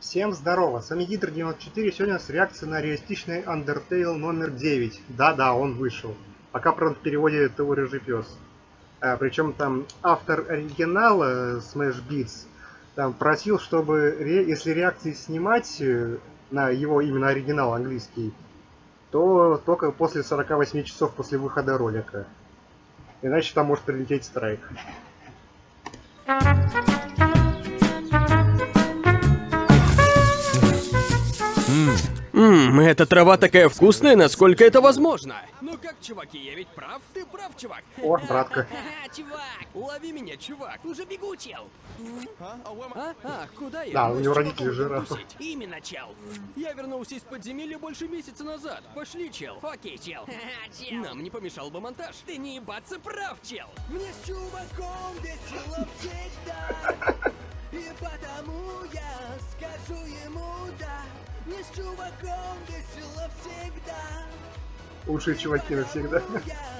Всем здорово, с вами Гидр94, сегодня с реакцией на реалистичный Undertale номер 9. Да-да, он вышел. Пока, правда, в переводе это рыжий пес. А, причем там автор оригинала Smash Beats там просил, чтобы ре... если реакции снимать э, на его именно оригинал английский, то только после 48 часов после выхода ролика. Иначе там может прилететь страйк. Ммм, эта трава такая вкусная, насколько это возможно. Ну как, чуваки, я ведь прав? Ты прав, чувак. О, братка. Чувак, лови меня, чувак. Уже бегу, чел. А? А, куда я? Да, у него родители тусить. Именно, чел. Я вернулся из подземелья больше месяца назад. Пошли, чел. Окей, чел. Нам не помешал бы монтаж. Ты не ебаться прав, чел. Мне с чуваком весело всегда И потому я скажу ему да Мне с чуваком весело всегда Лучшие чуваки навсегда. Я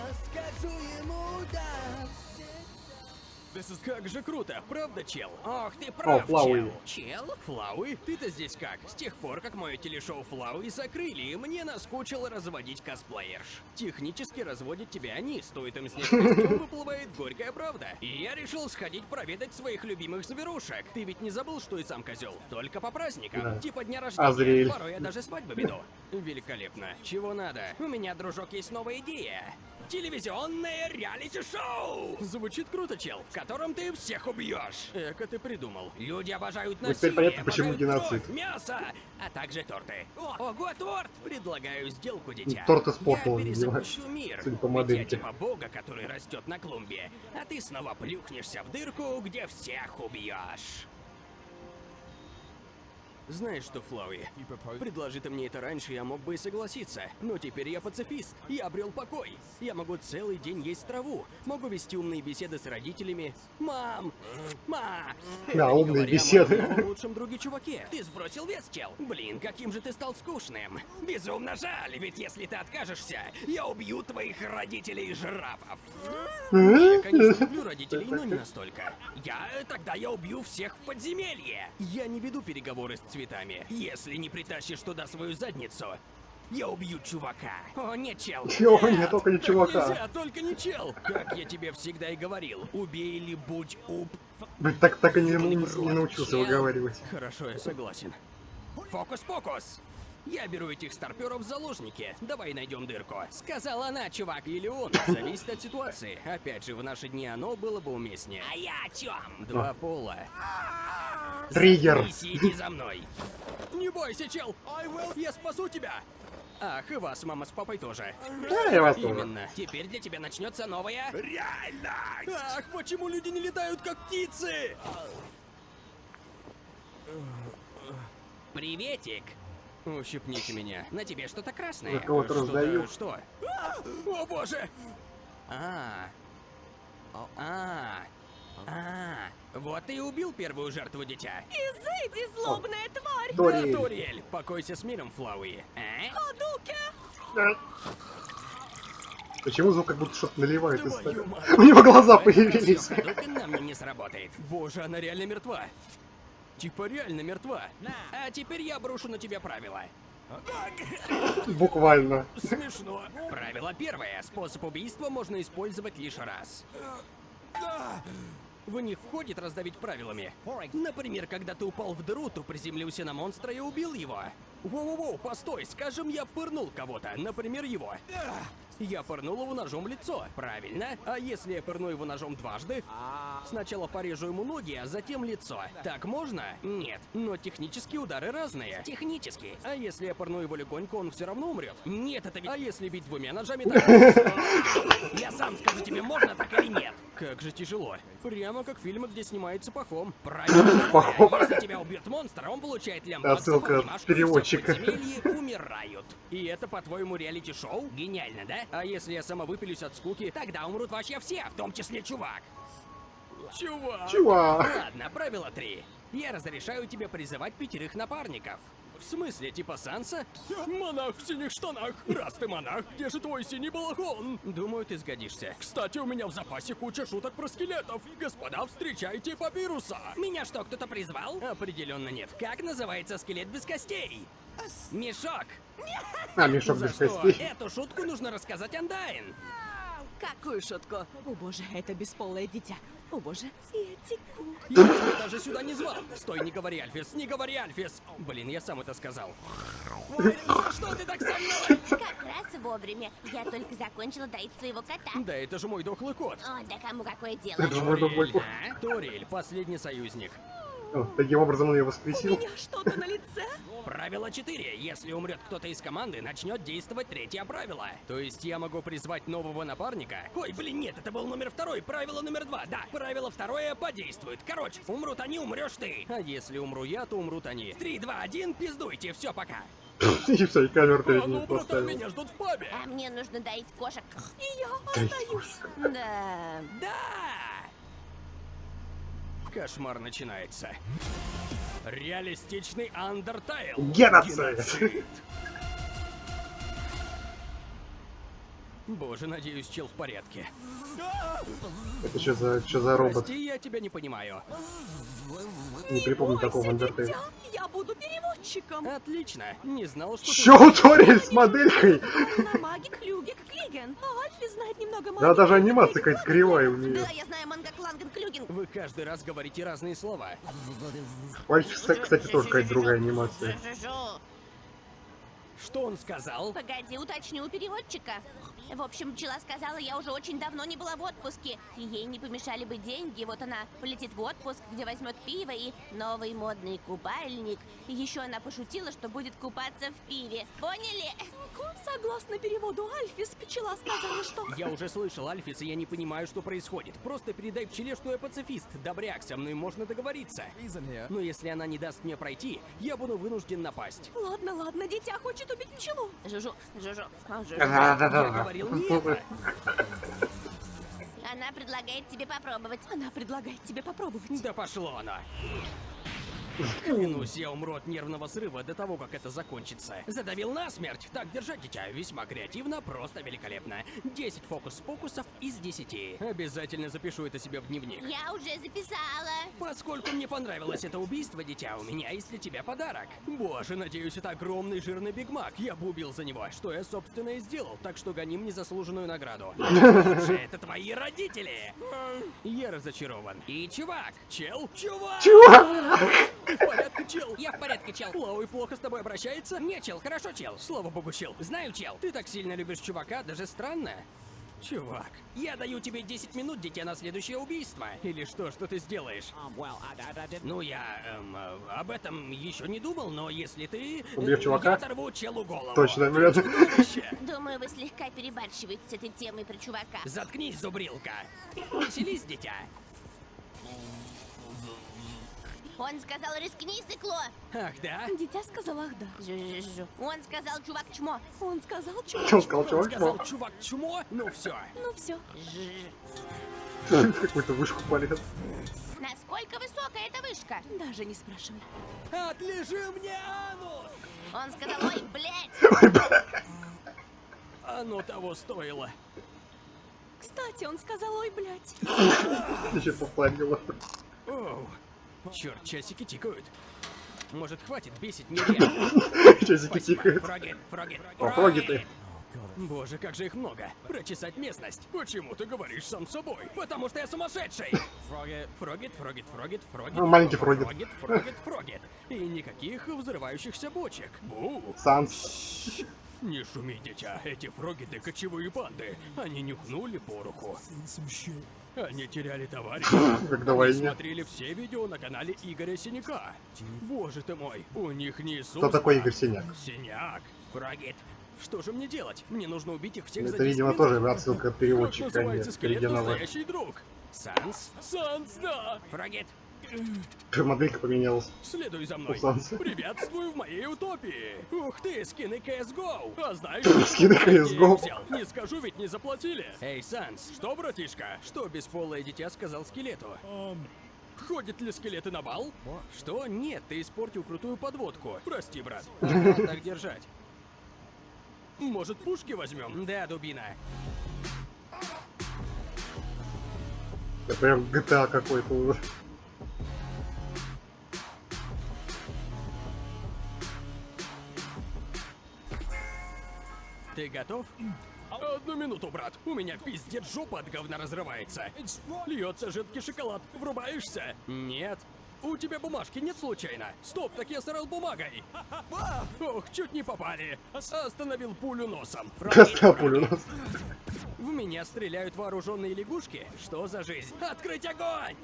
Как же круто, правда, чел? Ох, ты прав, Флауи. чел. Чел? Флауи? Ты-то здесь как? С тех пор, как мое телешоу Флауи закрыли, мне наскучило разводить косплеерш. Технически разводят тебя они, стоит им снять костюм, выплывает горькая правда. И я решил сходить проведать своих любимых зверушек. Ты ведь не забыл, что и сам козел? Только по праздникам, Да. типа дня рождения. Азриэль. Порой я даже свадьбы веду. Великолепно. Чего надо? У меня, дружок, есть новая идея. Телевизионное реалити-шоу! Звучит круто, чел, в котором ты всех убьешь. Эко ты придумал. Люди обожают Ну, насилие, теперь понятно, почему геноцид. кровь, мясо, а также торты. О, ого, торт! Предлагаю сделку, дитя. Торты с Я перезапущу мир. судя по модельке. Я типа бога, который растет на клумбе, а ты снова плюхнешься в дырку, где всех убьешь. Знаешь что, Флауи, предложи ты мне это раньше, я мог бы и согласиться. Но теперь я пацифист, я обрел покой. Я могу целый день есть траву, могу вести умные беседы с родителями. Мам! Ма! Не умные беседы. лучшем друге чуваке. Ты сбросил вес, чел? Блин, каким же ты стал скучным. Безумно жаль, ведь если ты откажешься, я убью твоих родителей жирафов. Я, конечно, люблю родителей, но не настолько. Я... Тогда я убью всех в подземелье. Я не веду переговоры с цветами. Если не притащишь туда свою задницу, я убью чувака. О, нет, чел. Чего? Нет, только не чувака. нельзя, только не чел. Как я тебе всегда и говорил, убей или будь уб... Блин, так, так и не, не- не научился выговаривать. Хорошо, я согласен. Фокус-покус! Я беру этих старперов в заложники. Давай найдем дырку. Сказала она, чувак, или он. Зависит от ситуации. Опять же, в наши дни оно было бы уместнее. А я о чем? Два пола. Триггер. Иди за мной. Не бойся, чел. Я спасу тебя. Ах, и вас, мама с папой тоже. Да, я вас тоже. Именно. Теперь для тебя начнется новая... Реальность! Ах, почему люди не летают, как птицы? Приветик! Ущипните меня. На тебе что-то красное. Я кого-то раздаю. Что? А! О боже! А. А. А. Вот ты и убил первую жертву, дитя. Изыди, злобная тварь! Ториэль. Покойся с миром, Флауи. А? Ходуке! Почему звук как будто что-то наливает из. У него глаза появились. не сработает. Боже, она реально мертва. Типа реально мертва. А теперь я брошу на тебя правила. Буквально. Смешно. Правило первое. Способ убийства можно использовать лишь раз. В них входит раздавить правилами. Например, когда ты упал в дыру, то приземлился на монстра и убил его. Воу-воу-воу, постой, скажем, я пырнул кого-то, например, его. Я пырнул его ножом в лицо, правильно? А если я пырну его ножом дважды? Сначала порежу ему ноги, а затем лицо. Так можно? Нет. Но технически удары разные. Технически. А если я пырну его легонько, он все равно умрет? Нет, это ведь... А если бить двумя ножами, так... Я сам скажу тебе, можно так или нет. Как же тяжело. Прямо как фильмы, где снимается пахом. Правильно. Пахом. Если тебя убьет монстр, он получает лямбаксов, Отсылка от переводчика. в умирают. И это, по-твоему, реалити-шоу? Гениально, да? А если я самовыпилюсь от скуки, тогда умрут вообще все, в том числе чувак. Чувак. Чувак. Ладно, правило три. Я разрешаю тебе призывать пятерых напарников. В смысле, типа Санса? Монах в синих штанах. Раз ты монах, где же твой синий балахон? Думаю, ты сгодишься. Кстати, у меня в запасе куча шуток про скелетов. Господа, встречайте папируса. Меня что, кто-то призвал? Определенно нет. Как называется скелет без костей? Мешок. А, мешок За без что? костей. Эту шутку нужно рассказать Андайн. Шутку? О боже, это бесполое дитя. О боже, я теку. Я тебя даже сюда не звал. Стой, не говори, Альфис, не говори, Альфис. Блин, я сам это сказал. За что ты так со мной? Как раз вовремя. Я только закончила доить своего кота. Да это же мой дохлый кот. О, да кому какое дело? Это же мой дохлый кот. а? Турель, последний союзник. О, Таким образом он ее У воскресил. меня что-то на лице? Правило 4. Если умрет кто-то из команды, начнет действовать третье правило. То есть я могу призвать нового напарника? Ой, блин, нет, это был номер второй. Правило номер два. Да, правило второе подействует. Короче, умрут они, умрешь ты. А если умру я, то умрут они. Три, два, один, пиздуйте. Все, пока. И все, и камеру перед А ним ну, братан, поставил. меня ждут в пабе. А мне нужно доить кошек. И я остаюсь. Да. Да! Кошмар начинается. Реалистичный Undertale. Геноцид. Bоже, надеюсь, чел в порядке. Это что за, что за робот? Прости, я тебя не понимаю. Не припомню такого Undertale. дитя, Я буду переводчиком. Отлично. Не знал, что у Торель с моделькой? На магик Люгик Клиген. А Альфи знает немного магии. Да, даже анимация какая-то кривая у нее. Да, я знаю каждый раз говорите разные слова. У Альфи, кстати, тоже какая-то другая анимация. Что он сказал? Погоди, уточню у переводчика. В общем, пчела сказала, я уже очень давно не была в отпуске, и ей не помешали бы деньги. Вот она полетит в отпуск, где возьмет пиво и новый модный купальник. И еще она пошутила, что будет купаться в пиве. Поняли? Согласно переводу Альфис, пчела сказала, что... Я уже слышал, Альфис, и я не понимаю, что происходит. Просто передай пчеле, что я пацифист. Добряк, со мной можно договориться. Но если она не даст мне пройти, я буду вынужден напасть. Ладно, ладно, дитя хочет убить пчелу. Жужу, жужу, жужу. Я Да-да-да. Говорил не это. Она предлагает тебе попробовать. Она предлагает тебе попробовать. Да пошло оно. Клянусь, я умру от нервного срыва до того, как это закончится. Задавил насмерть. Так держать, дитя. Весьма креативно, просто великолепно. 10 фокус-покусов из 10. Обязательно запишу это себе в дневник. Я уже записала. Поскольку мне понравилось это убийство, дитя, у меня есть для тебя подарок. Боже, надеюсь, это огромный жирный Биг Мак. Я бы убил за него, что я, собственно, и сделал, так что гоним незаслуженную награду. Лучше это твои родители. Я разочарован. И чувак, чел, чувак! Чувак! Ты в порядке, чел? Я в порядке, чел. Лауи плохо с тобой обращается? Не, чел, хорошо, чел. Слава богу, чел. Знаю, чел. Ты так сильно любишь чувака, даже странно. Чувак, я даю тебе 10 минут, дитя, на следующее убийство. Или что, что ты сделаешь? Ну, я эм, э, об этом еще не думал, но если ты... э, Убьешь чувака? Я оторву челу голову. Точно, блядь. Думаю, вы слегка перебарщиваете с этой темой про чувака. Заткнись, зубрилка. Веселись, дитя. Он сказал, рискни, сыкло. Ах, да? Дитя сказала ах да. Жу-жу-жу. Он сказал, чувак, чмо. Он сказал, чувак. Что он сказал, Он чувак? сказал, чувак, чмо? Ну все. Ну все. Какую-то вышку полез. Насколько высокая эта вышка? Даже не спрашивай. Отлежи мне анус! Он сказал, ой, блядь. Оно того стоило. Кстати, он сказал, ой, блядь. Еще попалило. Черт, часики тикают. Может, хватит бесить нереально. Часики тикают. Фроги, фроги, О, фроги ты. Боже, как же их много. Прочесать местность. Почему ты говоришь сам собой? Потому что я сумасшедший. Фрогет, фрогет, фрогет, фрогет, фрогет. Ну, маленький фрогет. Фрогет, фрогет, фрогет. И никаких взрывающихся бочек. Бу. Санс. Не шуми, дитя. Эти фрогеты кочевые банды. Они нюхнули пороху. Они теряли товарища. Как Они войне. смотрели все видео на канале Игоря Синяка. Боже ты мой, у них не Иисус. Кто такой Игорь Синяк? Синяк. Фрогет. Что же мне делать? Мне нужно убить их всех за Это, 10 видимо, тоже отсылка от Как переводчика, а называется скелет настоящий друг? Санс? Санс, да! Фрогет, Моделька поменялась. следуй за мной. У Санса. Приветствую в моей утопии. Ух ты, скины CSGO. А знаешь, Скины CS:GO. взял? Не скажу, ведь не заплатили. Эй, Санс, что, братишка? Что бесполое дитя сказал скелету? Ходят ли скелеты на бал? Что? Нет, ты испортил крутую подводку. Прости, брат. Так держать. Может, пушки возьмем? Да, дубина. Это прям GTA какой-то уже. Ты готов? Одну минуту, брат. У меня пиздец жопа от говна разрывается. Льется жидкий шоколад. Врубаешься? Нет. У тебя бумажки нет случайно? Стоп, так я сорал бумагой. Ох, чуть не попали. Остановил пулю носом. Достал пулю нас. В меня стреляют вооруженные лягушки? Что за жизнь? Открыть огонь!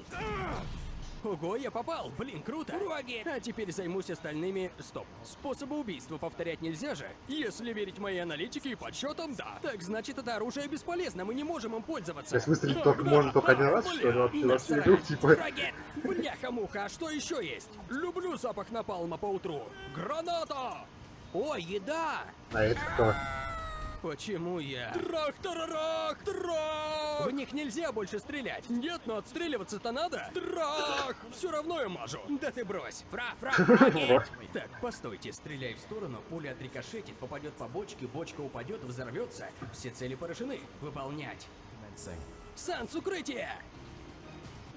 Ого, я попал! Блин, круто! Уроги! А теперь займусь остальными... Стоп. Способы убийства повторять нельзя же? Если верить моей аналитике и подсчетам, да. Так значит, это оружие бесполезно, мы не можем им пользоваться. То есть выстрелить только можно только один раз, что ли, вообще во всю игру, насрать. типа? Враги! Бляха-муха, а что еще есть? Люблю запах напалма по утру. Граната! О, еда! А это кто? Почему я? Трах-тарарах! Трах! В них нельзя больше стрелять. Нет, но отстреливаться-то надо. Трах! Все равно я мажу. Да ты брось. Фра, фра! Так, постойте, стреляй в сторону, пуля отрикошетит, попадет по бочке, бочка упадет, взорвется. Все цели поражены. Выполнять. Санс, укрытие!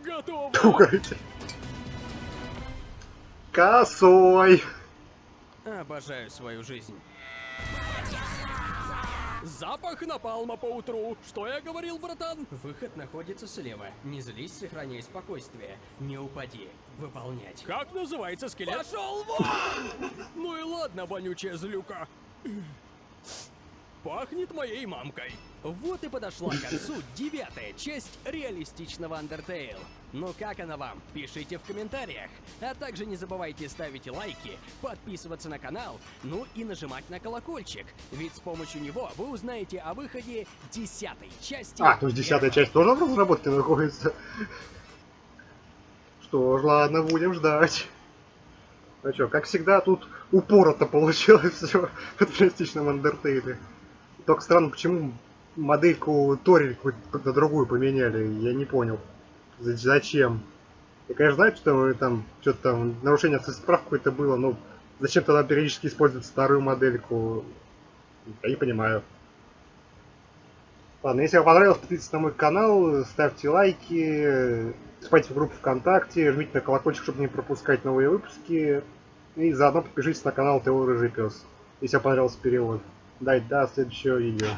Готово! Уходите. Косой! Обожаю свою жизнь. Запах напалма по утру. Что я говорил, братан? Выход находится слева. Не злись, сохраняй спокойствие. Не упади. Выполнять. Как называется скелет? Пошел вон! Ну и ладно, вонючая злюка. Пахнет моей мамкой. Вот и подошла к концу девятая часть реалистичного Undertale. Ну как она вам? Пишите в комментариях. А также не забывайте ставить лайки, подписываться на канал, ну и нажимать на колокольчик. Ведь с помощью него вы узнаете о выходе десятой части. А, то есть десятая часть тоже в разработке находится? Что ж, ладно, будем ждать. Ну что, как всегда, тут упорото получилось все в реалистичном Undertale. Только странно, почему модельку Тори какую-то другую поменяли, я не понял. За- Зачем? Я, конечно, знаю, что там что-то там нарушение справ какое-то было, но зачем тогда периодически использовать старую модельку? Я не понимаю. Ладно, если вам понравилось, подписывайтесь на мой канал, ставьте лайки, вступайте в группу ВКонтакте, жмите на колокольчик, чтобы не пропускать новые выпуски. И заодно подпишитесь на канал ТО Рыжий Пес, если вам понравился перевод. Дай до следующего видео.